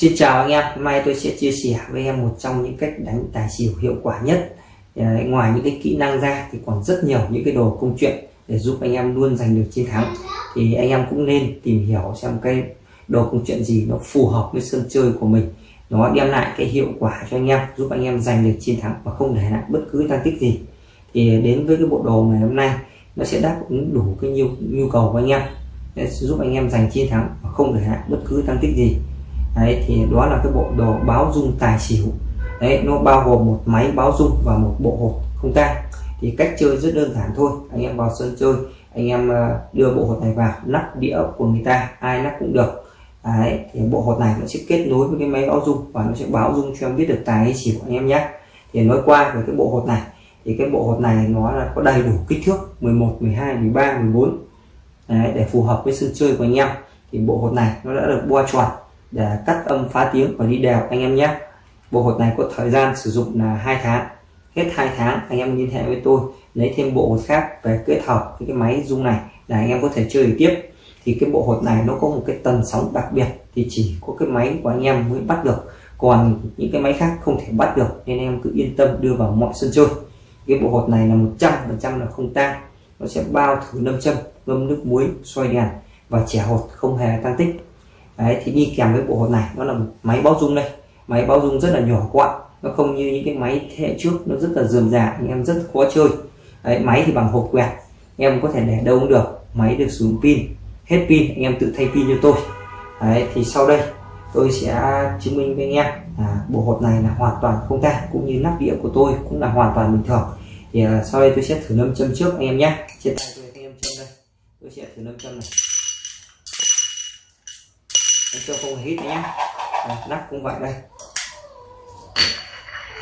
Xin chào anh em, hôm nay tôi sẽ chia sẻ với em một trong những cách đánh tài xỉu hiệu quả nhất. Đấy, Ngoài những cái kỹ năng ra thì còn rất nhiều những cái đồ công chuyện để giúp anh em luôn giành được chiến thắng. Thì anh em cũng nên tìm hiểu xem cái đồ công chuyện gì nó phù hợp với sân chơi của mình. Nó đem lại cái hiệu quả cho anh em, giúp anh em giành được chiến thắng và không để lại bất cứ tăng tích gì. Thì đến với cái bộ đồ ngày hôm nay nó sẽ đáp ứng đủ cái nhu, nhu cầu của anh em để giúp anh em giành chiến thắng và không để lại bất cứ tăng tích gì đấy thì đó là cái bộ đồ báo dung tài xỉu. Đấy nó bao gồm một máy báo dung và một bộ hột không tang. Thì cách chơi rất đơn giản thôi. Anh em vào sân chơi anh em à, đưa bộ hột này vào nắp đĩa của người ta ai nắp cũng được. Đấy thì bộ hột này nó sẽ kết nối với cái máy báo dung và nó sẽ báo dung cho em biết được tài hay xỉu anh em nhé. Thì nói qua về cái bộ hột này thì cái bộ hột này nó là có đầy đủ kích thước 11 12 13 14 đấy, để phù hợp với sân chơi của anh em. Thì bộ hột này nó đã được boa tròn để cắt âm phá tiếng và đi đều anh em nhé. Bộ hột này có thời gian sử dụng là hai tháng. Hết hai tháng, anh em liên hệ với tôi, lấy thêm bộ hột khác về kết hợp với cái máy dung này là anh em có thể chơi tiếp. Thì cái bộ hột này nó có một cái tần sóng đặc biệt thì chỉ có cái máy của anh em mới bắt được. Còn những cái máy khác không thể bắt được nên em cứ yên tâm đưa vào mọi sân chơi. Cái bộ hột này là 100% là không tan nó sẽ bao thử nâm châm, ngâm nước muối xoay đèn và trẻ hột không hề tăng tích đấy thì đi kèm với bộ hột này nó là một máy báo dung đây. Máy báo dung rất là nhỏ gọn nó không như những cái máy thế hệ trước nó rất là dườm già anh em rất khó chơi. Đấy, máy thì bằng hộp quẹt em có thể để đâu cũng được. Máy được sử dụng pin hết pin anh em tự thay pin cho tôi. Đấy thì sau đây tôi sẽ chứng minh với anh em là bộ hột này là hoàn toàn không tan cũng như nắp đĩa của tôi cũng là hoàn toàn bình thường. Thì à, sau đây tôi sẽ thử nâm châm trước anh em nhé. Trên tay tôi anh em châm đây. Tôi sẽ thử nâm châm này cho không hít nhé nắp cũng vậy đây.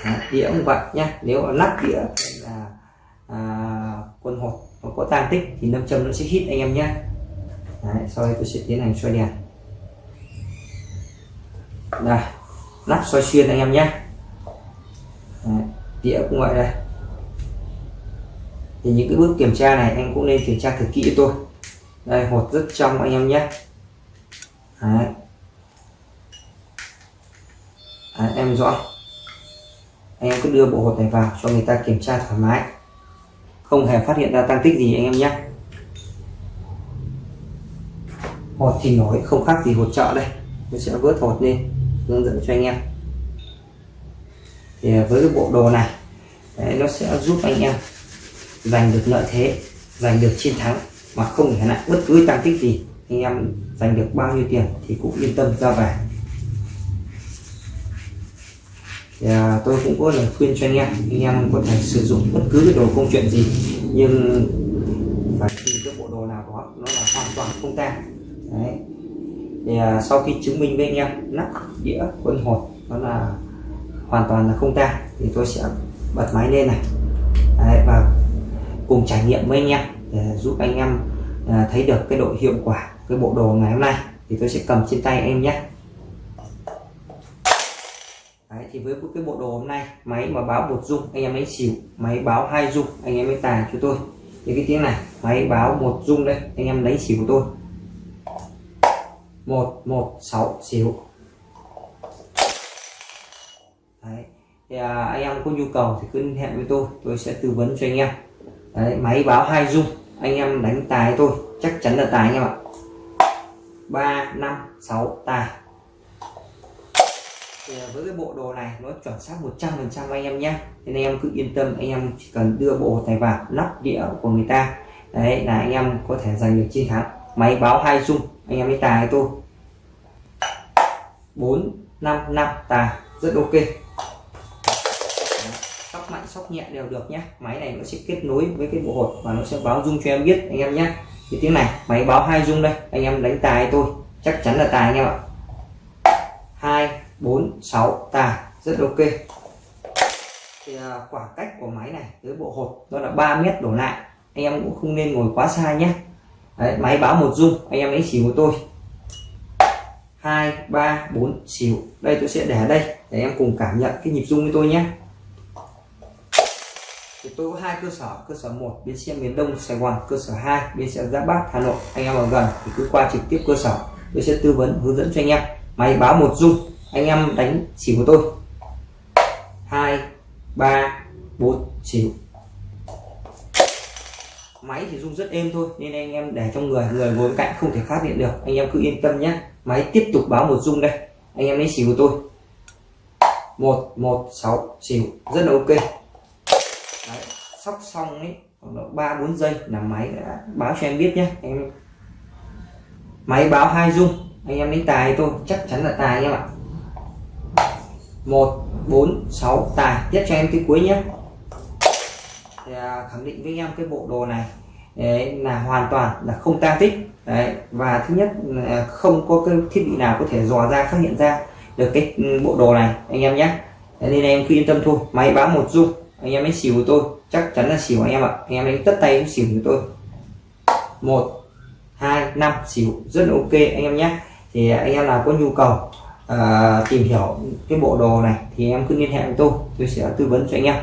À, đĩa cũng vậy nhé nếu nắp đĩa là à, quân hột nó có tan tích thì nâm châm nó sẽ hít anh em nhé Đấy, sau đây tôi sẽ tiến hành xoay đèn. Đây nắp xoay xuyên anh em nhé Đấy, đĩa cũng vậy đây. Thì những cái bước kiểm tra này anh cũng nên kiểm tra thật kỹ cho tôi. Đây hột rất trong anh em nhé Đấy. Đấy, em rõ. Anh em cứ đưa bộ hột này vào cho người ta kiểm tra thoải mái. Không hề phát hiện ra tăng tích gì anh em nhé. Hột thì nổi không khác gì hột chợ đây. Tôi sẽ vớt hột lên hướng dẫn cho anh em. Thì à, với cái bộ đồ này đấy, nó sẽ giúp anh em giành được lợi thế giành được chiến thắng mà không để lại bất cứ tăng tích gì anh em giành được bao nhiêu tiền thì cũng yên tâm ra về. Thì à, tôi cũng có lời khuyên cho anh em. Anh em có thể sử dụng bất cứ cái đồ công chuyện gì nhưng phải tìm cái bộ đồ nào đó nó là hoàn toàn không tan đấy. Thì à, sau khi chứng minh với anh em nắp đĩa quân hột nó là hoàn toàn là không tan thì tôi sẽ bật máy lên này. Đấy, và cùng trải nghiệm với anh em để giúp anh em à, thấy được cái độ hiệu quả cái bộ đồ ngày hôm nay thì tôi sẽ cầm trên tay em nhé. Đấy, thì với cái bộ đồ hôm nay máy mà báo một dung anh em lấy xỉu máy báo hai dung anh em lấy tài cho tôi. Thì cái tiếng này máy báo một dung đây anh em lấy xỉu của tôi. Một một sáu xỉu. Đấy. thì à, anh em có nhu cầu thì cứ liên hệ với tôi tôi sẽ tư vấn cho anh em. Đấy, máy báo hai dung anh em đánh tài tôi chắc chắn là tài anh em ạ. Ba, năm, sáu, tài. Thì à, với cái bộ đồ này, nó chuẩn xác 100 phần trăm anh em nhé. Nên anh em cứ yên tâm, anh em chỉ cần đưa bộ tài vào nắp đĩa của người ta. Đấy, là anh em có thể giành được chiến thắng. Máy báo hai dung anh em mới tài tôi bốn, năm năm, tài. Rất ok sóc nhẹ đều được nhé. Máy này nó sẽ kết nối với cái bộ hột và nó sẽ báo dung cho em biết anh em nhé. Thì tiếng này máy báo hai dung đây. Anh em đánh tài tôi chắc chắn là tài anh em ạ. Hai bốn sáu tài rất ok. Thì à, khoảng cách của máy này tới bộ hột nó là 3 mét đổ lại. Anh em cũng không nên ngồi quá xa nhé. Đấy, máy báo một dung anh em lấy xỉu của tôi. Hai ba bốn xỉu. Đây tôi sẽ để đây để em cùng cảm nhận cái nhịp dung với tôi nhé thì tôi có hai cơ sở cơ sở một bến xe miền đông sài gòn, cơ sở 2 bến xe giáp bát hà nội. Anh em ở gần thì cứ qua trực tiếp cơ sở. Tôi sẽ tư vấn, hướng dẫn cho anh em. Máy báo một dung anh em đánh chỉ của tôi. Hai, ba, bốn xỉu máy thì rung rất êm thôi, nên anh em để trong người người ngồi bên cạnh không thể phát hiện được. Anh em cứ yên tâm nhé. Máy tiếp tục báo một rung đây. Anh em lấy xỉu của tôi. Một một, sáu xỉu rất là ok sắp xong ấy khoảng ba bốn giây là máy đã báo cho em biết nhé em máy báo hai dung anh em lấy tài tôi chắc chắn là tài em ạ. Một bốn sáu tài tiếp cho em cái cuối nhé thì, à, khẳng định với em cái bộ đồ này đấy, là hoàn toàn là không tang tích. Đấy và thứ nhất là không có cái thiết bị nào có thể dò ra phát hiện ra được cái ừ, bộ đồ này anh em nhé nên em cứ yên tâm thôi máy báo một dung anh em ấy xỉu của tôi. Chắc chắn là xỉu anh em ạ. Anh em đánh tất tay xỉu của tôi. Một hai năm xỉu. Rất là ok anh em nhé. Thì anh em nào có nhu cầu uh, tìm hiểu cái bộ đồ này thì em cứ liên hệ với tôi. Tôi sẽ tư vấn cho anh em.